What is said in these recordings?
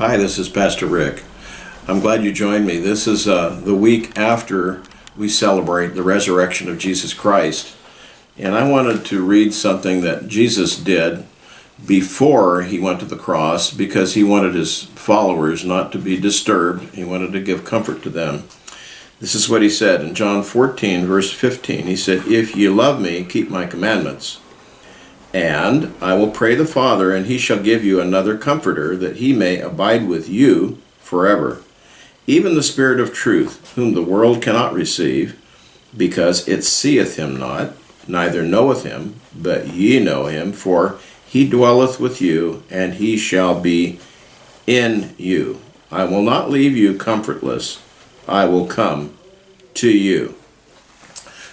Hi, this is Pastor Rick. I'm glad you joined me. This is uh, the week after we celebrate the resurrection of Jesus Christ. And I wanted to read something that Jesus did before he went to the cross because he wanted his followers not to be disturbed. He wanted to give comfort to them. This is what he said in John 14, verse 15. He said, If ye love me, keep my commandments. And I will pray the Father, and he shall give you another comforter, that he may abide with you forever. Even the Spirit of truth, whom the world cannot receive, because it seeth him not, neither knoweth him, but ye know him, for he dwelleth with you, and he shall be in you. I will not leave you comfortless, I will come to you.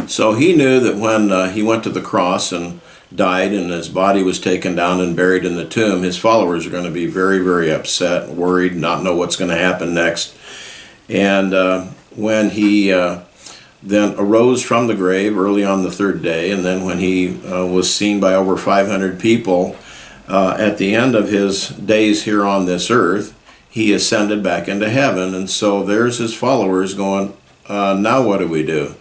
So he knew that when uh, he went to the cross and died and his body was taken down and buried in the tomb, his followers are going to be very, very upset, worried, not know what's going to happen next. And uh, when he uh, then arose from the grave early on the third day, and then when he uh, was seen by over 500 people uh, at the end of his days here on this earth, he ascended back into heaven. And so there's his followers going, uh, now what do we do?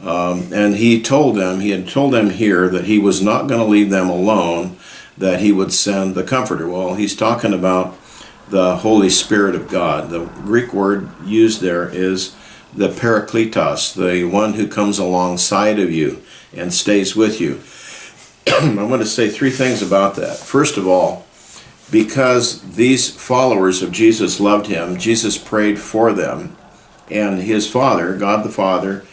Um, and he told them, he had told them here that he was not going to leave them alone, that he would send the Comforter. Well, he's talking about the Holy Spirit of God. The Greek word used there is the Parakletos, the one who comes alongside of you and stays with you. I want to say three things about that. First of all, because these followers of Jesus loved him, Jesus prayed for them, and his Father, God the Father,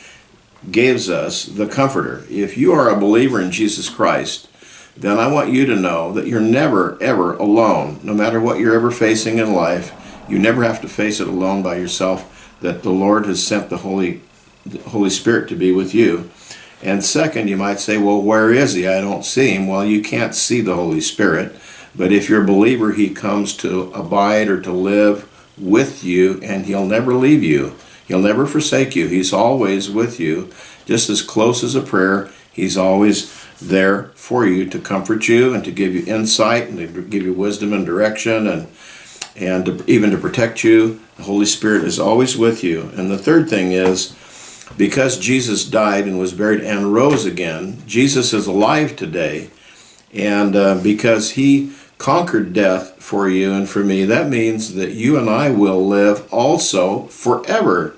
gives us the Comforter. If you are a believer in Jesus Christ, then I want you to know that you're never, ever alone. No matter what you're ever facing in life, you never have to face it alone by yourself, that the Lord has sent the Holy, the Holy Spirit to be with you. And second, you might say, well, where is he? I don't see him. Well, you can't see the Holy Spirit. But if you're a believer, he comes to abide or to live with you, and he'll never leave you. He'll never forsake you. He's always with you, just as close as a prayer. He's always there for you to comfort you and to give you insight and to give you wisdom and direction and and to, even to protect you. The Holy Spirit is always with you. And the third thing is, because Jesus died and was buried and rose again, Jesus is alive today. And uh, because he conquered death for you and for me, that means that you and I will live also forever.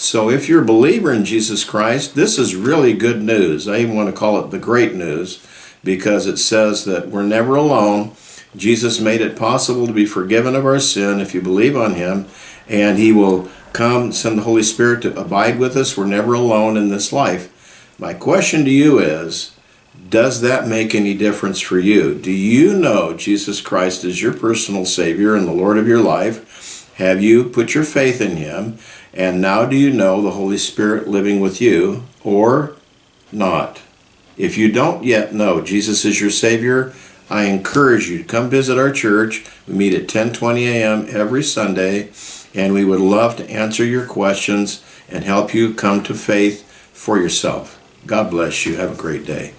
So if you're a believer in Jesus Christ, this is really good news. I even want to call it the great news because it says that we're never alone. Jesus made it possible to be forgiven of our sin if you believe on him, and he will come, send the Holy Spirit to abide with us. We're never alone in this life. My question to you is, does that make any difference for you? Do you know Jesus Christ is your personal Savior and the Lord of your life? Have you put your faith in Him? And now do you know the Holy Spirit living with you or not? If you don't yet know Jesus is your Savior, I encourage you to come visit our church. We meet at 10:20 a.m. every Sunday, and we would love to answer your questions and help you come to faith for yourself. God bless you. Have a great day.